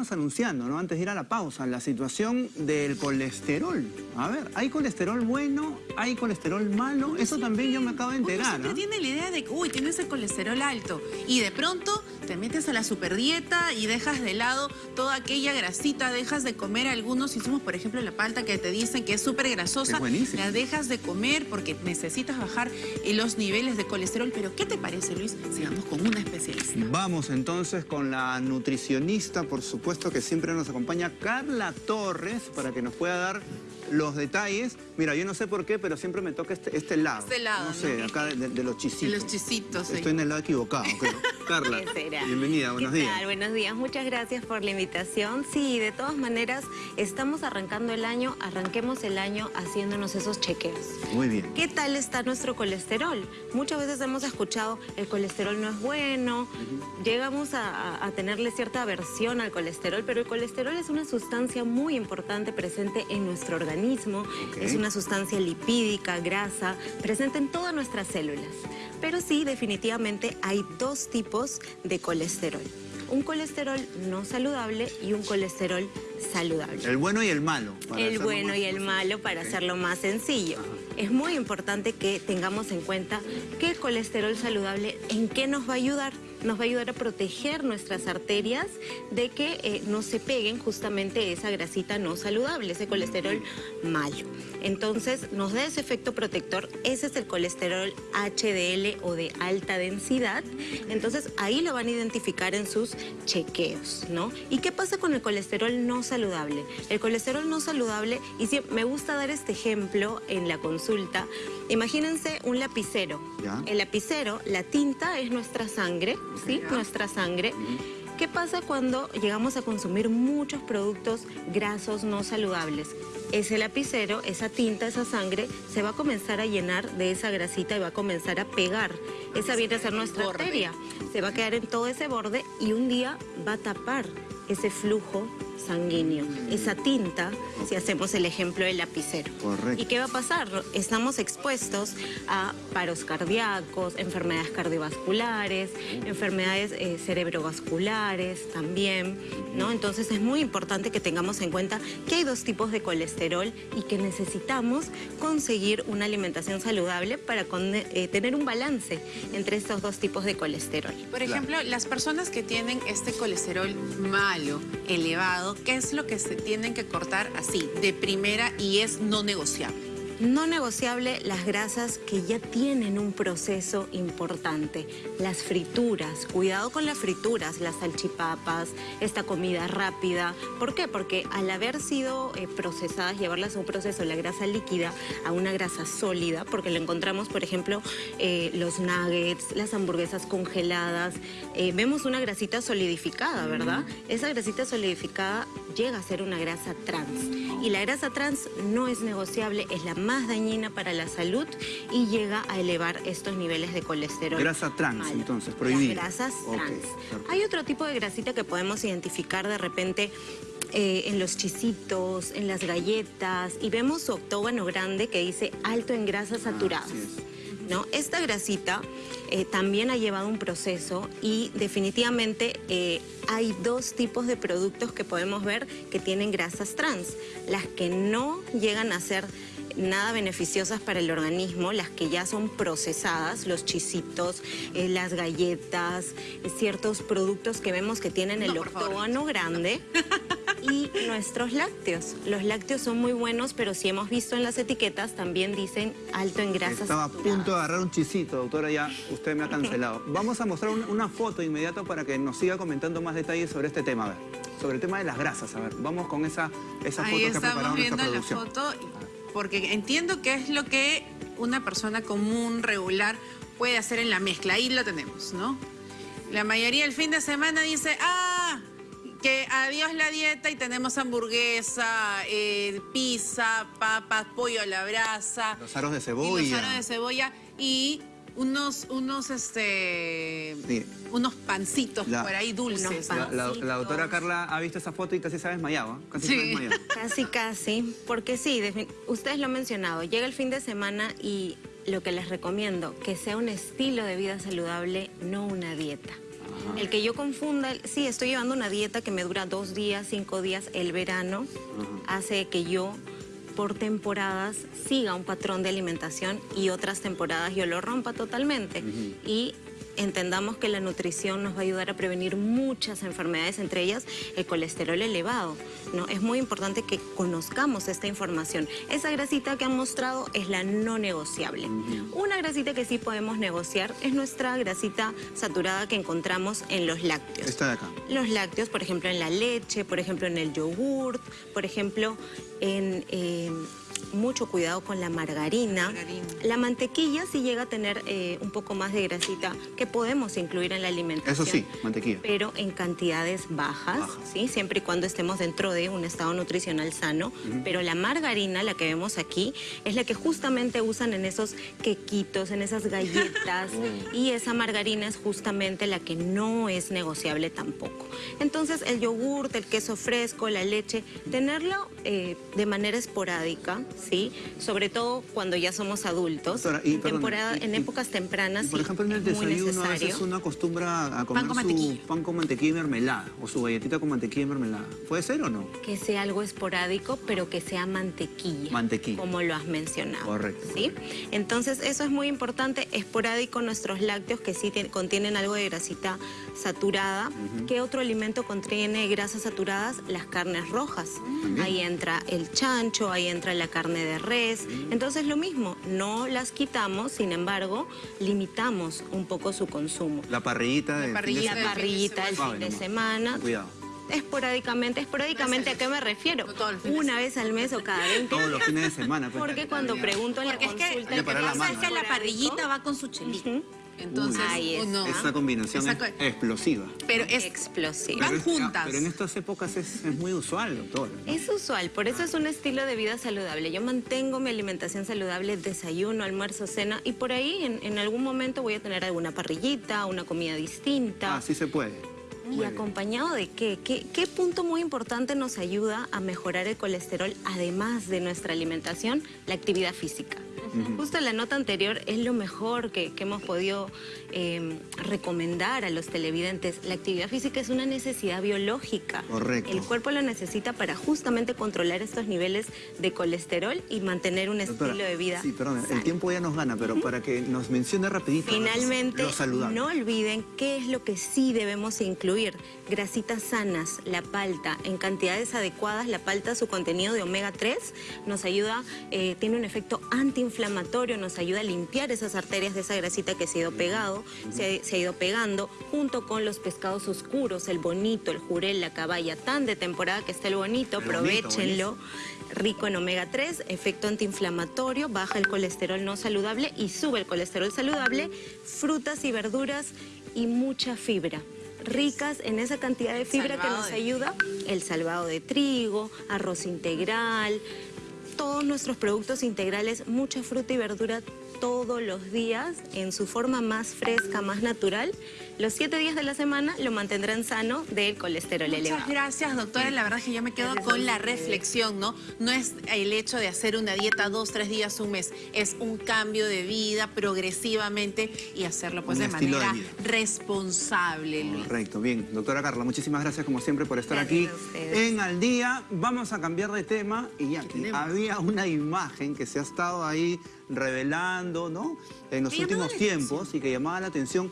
veníamos anunciando, ¿no? Antes de ir a la pausa, la situación del colesterol. A ver, ¿hay colesterol bueno? ¿Hay colesterol malo? Eso también yo me acabo de enterar. Uno siempre ¿ah? tiene la idea de que, uy, tienes el colesterol alto. Y de pronto te metes a la superdieta y dejas de lado toda aquella grasita, dejas de comer algunos insumos, por ejemplo, la palta que te dicen que es súper grasosa. Es. La dejas de comer porque necesitas bajar eh, los niveles de colesterol. Pero, ¿qué te parece, Luis? Sigamos con una especialista. Vamos entonces con la nutricionista, por supuesto, que siempre nos acompaña, Carla Torres, para que nos pueda dar los detalles. Mira, yo no sé por qué, pero siempre me toca este, este lado. Este lado, No sé, ¿no? acá de, de los chisitos. De los chisitos, sí. Estoy en el lado equivocado, creo. Carla, bienvenida, buenos ¿Qué días. tal? Buenos días, muchas gracias por la invitación. Sí, de todas maneras, estamos arrancando el año, arranquemos el año haciéndonos esos chequeos. Muy bien. ¿Qué tal está nuestro colesterol? Muchas veces hemos escuchado el colesterol no es bueno, llegamos a- a tenerle cierta aversión al colesterol, pero el colesterol es una sustancia muy importante presente en nuestro organismo, es una sustancia lipídica, grasa, presente en todas nuestras células. Pero sí, definitivamente hay dos tipos de colesterol. Un colesterol no saludable y un colesterol saludable. El bueno y el malo. para El bueno más y el malo para Ok. hacerlo más sencillo. Es muy importante que tengamos en cuenta que el colesterol saludable, ¿en qué nos va a ayudar? Nos va a ayudar a proteger nuestras arterias de que eh, no se peguen justamente esa grasita no saludable, ese colesterol malo. Entonces nos da ese efecto protector, ese es el colesterol HDL o de alta densidad. Entonces ahí lo van a identificar en sus chequeos, ¿no? ¿Y qué pasa con el colesterol no saludable? El colesterol no saludable, y sí, me gusta dar este ejemplo en la consulta, imagínense un lapicero. Ya. El lapicero, la tinta es nuestra sangre, ¿sí? Ya. Nuestra sangre. ¿Qué pasa cuando llegamos a consumir muchos productos grasos no saludables? Ese lapicero, esa tinta, esa sangre, se va a comenzar a llenar de esa grasita y va a comenzar a pegar. Esa viene a ser nuestra Borde. arteria. Se va a quedar en todo ese borde y un día va a tapar ese flujo sanguíneo, esa tinta, si hacemos el ejemplo del lapicero. Correcto. ¿Y qué va a pasar? Estamos expuestos a paros cardíacos, enfermedades cardiovasculares, enfermedades eh, cerebrovasculares también, ¿no? Entonces es muy importante que tengamos en cuenta que hay dos tipos de colesterol y que necesitamos conseguir una alimentación saludable para con- eh, tener un balance entre estos dos tipos de colesterol. Por ejemplo, las personas que tienen este colesterol malo, elevado, ¿qué es lo que se tienen que cortar así, de primera y es no negociable? No negociable las grasas que ya tienen un proceso importante. Las frituras, cuidado con las frituras, las salchipapas, esta comida rápida. ¿Por qué? Porque al haber sido eh, procesadas, llevarlas a un proceso, la grasa líquida a una grasa sólida, porque lo encontramos, por ejemplo, eh, los nuggets, las hamburguesas congeladas, eh, vemos una grasita solidificada, ¿verdad? Esa grasita solidificada llega a ser una grasa trans. Y la grasa trans no es negociable, es la más dañina para la salud y llega a elevar estos niveles de colesterol. Grasa trans, malo. entonces, prohibida. Las grasas trans. Hay otro tipo de grasita que podemos identificar de repente eh, en los chisitos, en las galletas, y vemos su octógono grande que dice alto en grasas saturadas. así es. ¿no? Esta grasita eh, también ha llevado un proceso y definitivamente eh, hay dos tipos de productos que podemos ver que tienen grasas trans. Las que no llegan a ser nada beneficiosas para el organismo, las que ya son procesadas, los chisitos, eh, las galletas, ciertos productos que vemos que tienen el No, octógono grande y nuestros lácteos. Los lácteos son muy buenos, pero si hemos visto en las etiquetas también dicen alto en grasas Estaba a punto de agarrar un chisito, doctora, ya usted me ha cancelado. Vamos a mostrar un- una foto inmediato para que nos siga comentando más detalles sobre este tema, a ver. Sobre el tema de las grasas, a ver. Vamos con esa, esa foto que ha estamos preparado nuestra viendo la foto, porque entiendo que es lo que una persona común, regular, puede hacer en la mezcla. Ahí lo tenemos, ¿no? La mayoría el fin de semana dice, ah, que adiós la dieta y tenemos hamburguesa, eh, pizza, papas, pollo a la brasa. Los aros de y cebolla. los aros de cebolla y unos, unos, este, Sí. unos pancitos La- por ahí dulces. La, la- la doctora. Carla ha visto esa foto y casi se ha desmayado, ¿eh? Casi se Sí. ha desmayado. Casi, casi, porque sí, ustedes lo han mencionado, llega el fin de semana y lo que les recomiendo, que sea un estilo de vida saludable, no una dieta. El que yo confunda, el- sí, estoy llevando una dieta que me dura dos días, cinco días, el verano, hace que yo por temporadas siga un patrón de alimentación y otras temporadas yo lo rompa totalmente. Y entendamos que la nutrición nos va a ayudar a prevenir muchas enfermedades, entre ellas el colesterol elevado. ¿no? Es muy importante que conozcamos esta información. Esa grasita que han mostrado es la no negociable. Una grasita que sí podemos negociar es nuestra grasita saturada que encontramos en los lácteos. Esta de acá. Los lácteos, por ejemplo, en la leche, por ejemplo, en el yogurt, por ejemplo, en eh, mucho cuidado con la margarina. Margarina. La mantequilla sí llega a tener eh, un poco más de grasita que podemos incluir en la alimentación. Eso sí, mantequilla. Pero en cantidades bajas, Bajas. ¿sí? siempre y cuando estemos dentro de un estado nutricional sano. Pero la margarina, la que vemos aquí, es la que justamente usan en esos quequitos, en esas galletas. y esa margarina es justamente la que no es negociable tampoco. Entonces, el yogurt, el queso fresco, la leche, tenerlo eh, de manera esporádica, ¿sí? Sobre todo cuando ya somos adultos. Doctora, y en, temporada, y- en y- épocas tempranas, Y por ejemplo, en el es muy desayuno a veces necesario. uno acostumbra a comer con su mantequilla. pan con mantequilla y mermelada o su galletita con mantequilla y mermelada. ¿Puede ser o no? Que sea algo esporádico, pero que sea mantequilla. Mantequilla. Como lo has mencionado. Correcto. ¿Sí? Entonces, eso es muy importante. Esporádico nuestros lácteos que sí tien- contienen algo de grasita saturada. ¿Qué otro alimento contiene grasas saturadas? Las carnes rojas. Ahí entra el chancho, ahí entra la carne de res. Entonces, lo mismo, no las quitamos, sin embargo, limitamos un poco su consumo. La parrillita de... parrillita. La parrillita el fin de semana. Cuidado. Esporádicamente, esporádicamente, ¿a qué me refiero? Una vez al mes o cada 20 Todos los fines de semana. pues. Porque cuando pregunto en la Porque es que, consulta... Que parar lo la que pasa mano, es que la parrillita va con su chelito. Entonces, es. uno- Esa combinación Esa es explosiva. pero es explosiva. Van juntas. Pero en estas épocas es, es muy usual, doctor. ¿no? Es usual, por eso es un estilo de vida saludable. Yo mantengo mi alimentación saludable, desayuno, almuerzo, cena y por ahí en, en algún momento voy a tener alguna parrillita, una comida distinta. Ah, sí se puede. ¿Y acompañado de qué? qué? qué punto muy importante nos ayuda a mejorar el colesterol, además de nuestra alimentación? La actividad física. Justo en la nota anterior es lo mejor que, que hemos podido eh, recomendar a los televidentes. La actividad física es una necesidad biológica. Correcto. El cuerpo lo necesita para justamente controlar estos niveles de colesterol y mantener un Doctora, estilo de vida. Sí, perdón, el tiempo ya nos gana, pero para que nos mencione rapidito. Finalmente, Lo saludable. no olviden qué es lo que sí debemos incluir. Grasitas sanas, la palta, en cantidades adecuadas. La palta, su contenido de omega 3, nos ayuda, eh, tiene un efecto antiinflamatorio, nos ayuda a limpiar esas arterias de esa grasita que se ha ido pegado, se, ha- se ha ido pegando, junto con los pescados oscuros, el bonito, el jurel, la caballa, tan de temporada que está el bonito, El bonito, aprovechenlo. Rico en omega 3, efecto antiinflamatorio, baja el colesterol no saludable y sube el colesterol saludable, frutas y verduras y mucha fibra. Ricas en esa cantidad de fibra que nos de- ayuda el salvado de trigo, arroz integral, todos nuestros productos integrales, mucha fruta y verdura todos los días en su forma más fresca, más natural. Los siete días de la semana lo mantendrán sano del colesterol Muchas elevado. gracias, doctora. La verdad es que yo me quedo con la reflexión, ¿no? No es el hecho de hacer una dieta dos, tres días, un mes. Es un cambio de vida progresivamente y hacerlo pues Un de manera responsable, Luis. Correcto, bien. Doctora Carla, muchísimas gracias como siempre por estar Gracias aquí en Al Día. Vamos a cambiar de tema y ya había una imagen que se ha estado ahí revelando, ¿no? En los últimos tiempos y que llamaba la atención